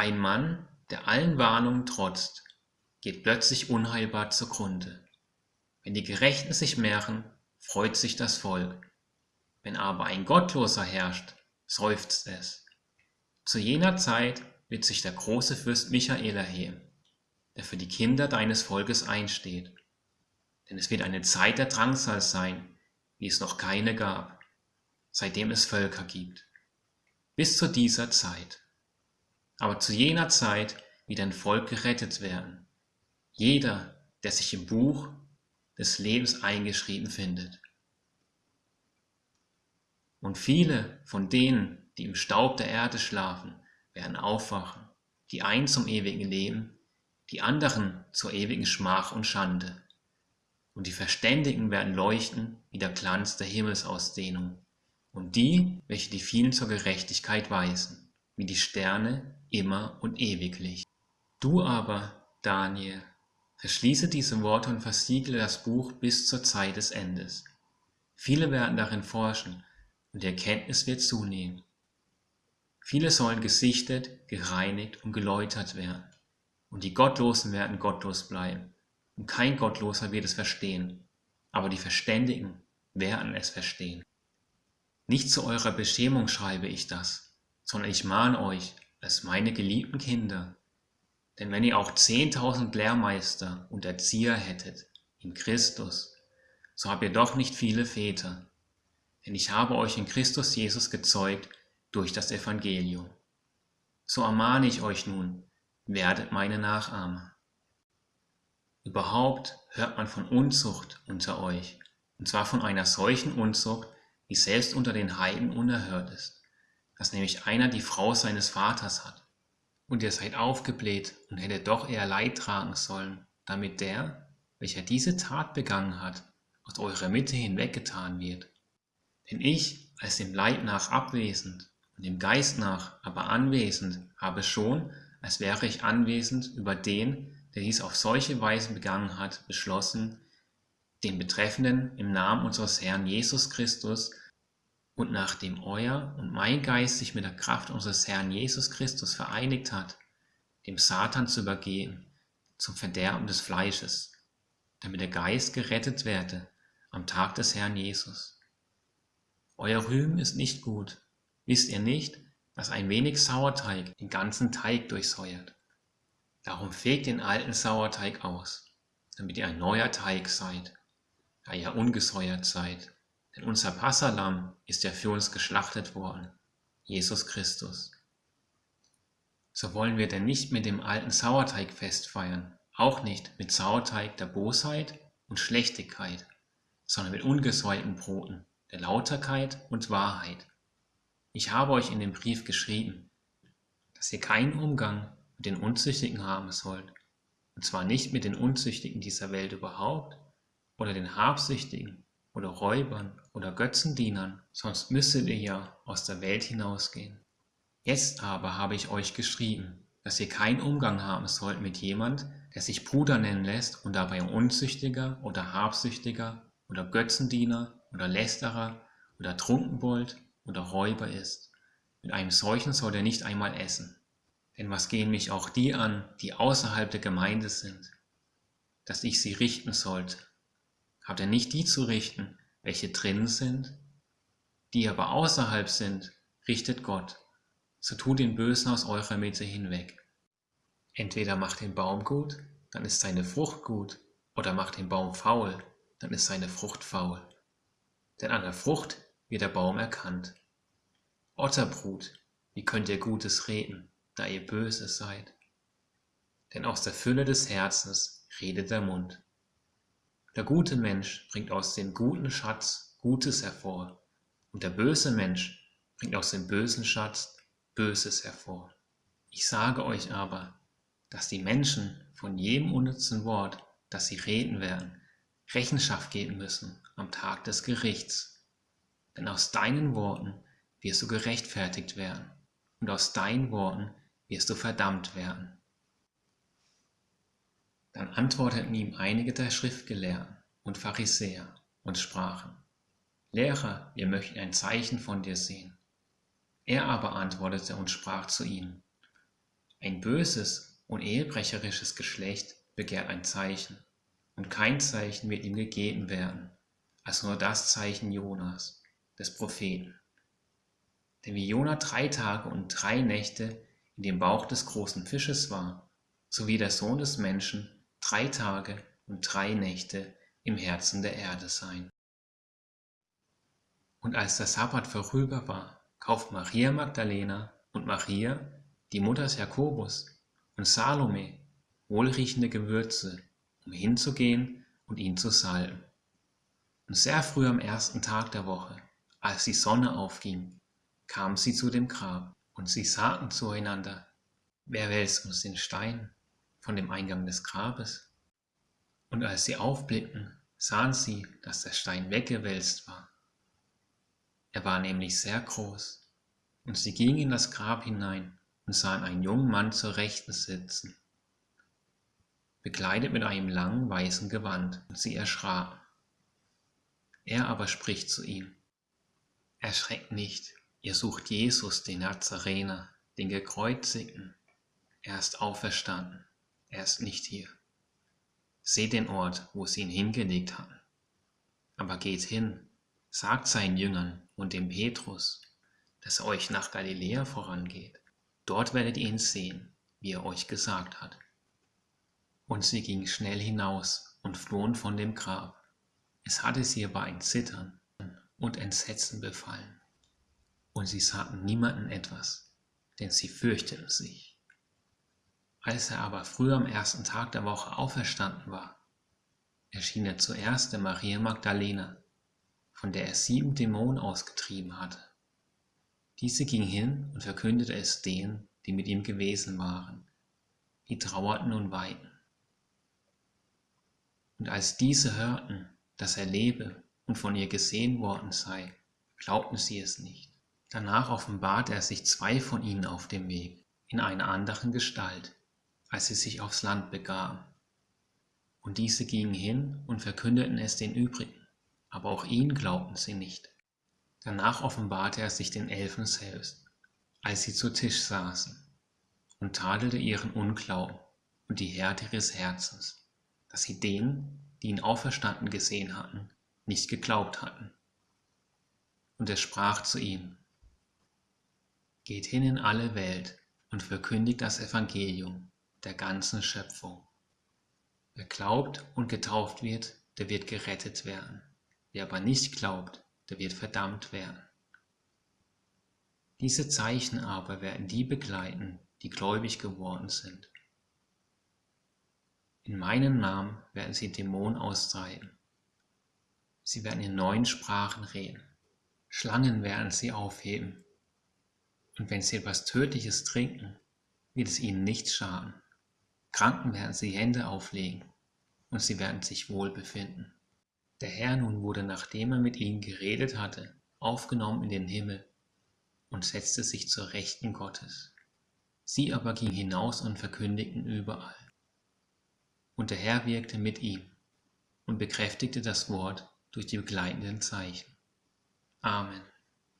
Ein Mann, der allen Warnungen trotzt, geht plötzlich unheilbar zugrunde. Wenn die Gerechten sich mehren, freut sich das Volk. Wenn aber ein Gottloser herrscht, seufzt es. Zu jener Zeit wird sich der große Fürst Michael erheben, der für die Kinder deines Volkes einsteht. Denn es wird eine Zeit der Drangsal sein, wie es noch keine gab, seitdem es Völker gibt. Bis zu dieser Zeit. Aber zu jener Zeit wird ein Volk gerettet werden. Jeder, der sich im Buch des Lebens eingeschrieben findet. Und viele von denen, die im Staub der Erde schlafen, werden aufwachen, die einen zum ewigen Leben, die anderen zur ewigen Schmach und Schande. Und die Verständigen werden leuchten wie der Glanz der Himmelsausdehnung, und die, welche die vielen zur Gerechtigkeit weisen, wie die Sterne immer und ewiglich. Du aber, Daniel, verschließe diese Worte und versiegle das Buch bis zur Zeit des Endes. Viele werden darin forschen, und die Erkenntnis wird zunehmen. Viele sollen gesichtet, gereinigt und geläutert werden, und die Gottlosen werden gottlos bleiben, und kein Gottloser wird es verstehen, aber die Verständigen werden es verstehen. Nicht zu eurer Beschämung schreibe ich das, sondern ich mahne euch als meine geliebten Kinder. Denn wenn ihr auch zehntausend Lehrmeister und Erzieher hättet in Christus, so habt ihr doch nicht viele Väter. Denn ich habe euch in Christus Jesus gezeugt durch das Evangelium. So ermahne ich euch nun, werdet meine Nachahmer. Überhaupt hört man von Unzucht unter euch, und zwar von einer solchen Unzucht, die selbst unter den Heiden unerhört ist, dass nämlich einer die Frau seines Vaters hat. Und ihr seid aufgebläht und hättet doch eher Leid tragen sollen, damit der, welcher diese Tat begangen hat, aus eurer Mitte hinweggetan wird. Denn ich, als dem Leib nach abwesend und dem Geist nach aber anwesend, habe schon, als wäre ich anwesend über den, der dies auf solche Weise begangen hat, beschlossen, den Betreffenden im Namen unseres Herrn Jesus Christus und nachdem euer und mein Geist sich mit der Kraft unseres Herrn Jesus Christus vereinigt hat, dem Satan zu übergehen, zum Verderben des Fleisches, damit der Geist gerettet werde am Tag des Herrn Jesus. Euer Rühmen ist nicht gut, Wisst ihr nicht, dass ein wenig Sauerteig den ganzen Teig durchsäuert? Darum fegt den alten Sauerteig aus, damit ihr ein neuer Teig seid, da ihr ungesäuert seid. Denn unser Passalam ist ja für uns geschlachtet worden, Jesus Christus. So wollen wir denn nicht mit dem alten Sauerteig festfeiern, auch nicht mit Sauerteig der Bosheit und Schlechtigkeit, sondern mit ungesäuerten Broten der Lauterkeit und Wahrheit. Ich habe euch in dem Brief geschrieben, dass ihr keinen Umgang mit den Unzüchtigen haben sollt, und zwar nicht mit den Unzüchtigen dieser Welt überhaupt oder den Habsüchtigen oder Räubern oder Götzendienern, sonst müsstet ihr ja aus der Welt hinausgehen. Jetzt aber habe ich euch geschrieben, dass ihr keinen Umgang haben sollt mit jemand, der sich Bruder nennen lässt und dabei Unzüchtiger oder Habsüchtiger oder Götzendiener oder Lästerer oder Trunkenbold oder Räuber ist. Mit einem solchen soll er nicht einmal essen. Denn was gehen mich auch die an, die außerhalb der Gemeinde sind, dass ich sie richten sollte? Habt ihr nicht die zu richten, welche drinnen sind? Die aber außerhalb sind, richtet Gott. So tut den Bösen aus eurer Mitte hinweg. Entweder macht den Baum gut, dann ist seine Frucht gut, oder macht den Baum faul, dann ist seine Frucht faul. Denn an der Frucht wird der Baum erkannt. Otterbrut, wie könnt ihr Gutes reden, da ihr böse seid? Denn aus der Fülle des Herzens redet der Mund. Der gute Mensch bringt aus dem guten Schatz Gutes hervor, und der böse Mensch bringt aus dem bösen Schatz Böses hervor. Ich sage euch aber, dass die Menschen von jedem unnützen Wort, das sie reden werden, Rechenschaft geben müssen am Tag des Gerichts. Denn aus deinen Worten wirst du gerechtfertigt werden, und aus deinen Worten wirst du verdammt werden. Dann antworteten ihm einige der Schriftgelehrten und Pharisäer und sprachen, Lehrer, wir möchten ein Zeichen von dir sehen. Er aber antwortete und sprach zu ihnen, Ein böses und ehebrecherisches Geschlecht begehrt ein Zeichen, und kein Zeichen wird ihm gegeben werden, als nur das Zeichen Jonas, des Propheten. Denn wie Jona drei Tage und drei Nächte in dem Bauch des großen Fisches war, so wie der Sohn des Menschen drei Tage und drei Nächte im Herzen der Erde sein. Und als der Sabbat vorüber war, kauft Maria Magdalena und Maria, die Mutter Jakobus, und Salome wohlriechende Gewürze, um hinzugehen und ihn zu salben. Und sehr früh am ersten Tag der Woche, als die Sonne aufging, kamen sie zu dem Grab, und sie sagten zueinander, wer wälzt uns den Stein von dem Eingang des Grabes? Und als sie aufblickten, sahen sie, dass der Stein weggewälzt war. Er war nämlich sehr groß. Und sie gingen in das Grab hinein und sahen einen jungen Mann zur Rechten sitzen, bekleidet mit einem langen weißen Gewand, und sie erschraken. Er aber spricht zu ihm, Erschreckt nicht, ihr sucht Jesus, den Nazarener, den Gekreuzigten. Er ist auferstanden, er ist nicht hier. Seht den Ort, wo sie ihn hingelegt hatten. Aber geht hin, sagt seinen Jüngern und dem Petrus, dass er euch nach Galiläa vorangeht. Dort werdet ihr ihn sehen, wie er euch gesagt hat. Und sie gingen schnell hinaus und flohen von dem Grab. Es hatte sie aber ein Zittern und Entsetzen befallen. Und sie sagten niemanden etwas, denn sie fürchteten sich. Als er aber früh am ersten Tag der Woche auferstanden war, erschien er zuerst der Maria Magdalena, von der er sieben Dämonen ausgetrieben hatte. Diese ging hin und verkündete es denen, die mit ihm gewesen waren, die trauerten und weinten. Und als diese hörten, dass er lebe und von ihr gesehen worden sei, glaubten sie es nicht. Danach offenbarte er sich zwei von ihnen auf dem Weg, in einer anderen Gestalt, als sie sich aufs Land begaben. Und diese gingen hin und verkündeten es den übrigen aber auch ihn glaubten sie nicht. Danach offenbarte er sich den Elfen selbst, als sie zu Tisch saßen, und tadelte ihren Unglauben und die Härte ihres Herzens, dass sie denen, die ihn auferstanden gesehen hatten, nicht geglaubt hatten. Und er sprach zu ihnen, Geht hin in alle Welt und verkündigt das Evangelium der ganzen Schöpfung. Wer glaubt und getauft wird, der wird gerettet werden. Wer aber nicht glaubt, der wird verdammt werden. Diese Zeichen aber werden die begleiten, die gläubig geworden sind. In meinem Namen werden sie Dämonen austreiben. Sie werden in neuen Sprachen reden. Schlangen werden sie aufheben. Und wenn sie etwas Tödliches trinken, wird es ihnen nichts schaden. Kranken werden sie Hände auflegen und sie werden sich wohl befinden. Der Herr nun wurde, nachdem er mit ihnen geredet hatte, aufgenommen in den Himmel und setzte sich zur Rechten Gottes. Sie aber gingen hinaus und verkündigten überall. Und der Herr wirkte mit ihm und bekräftigte das Wort durch die begleitenden Zeichen. Amen.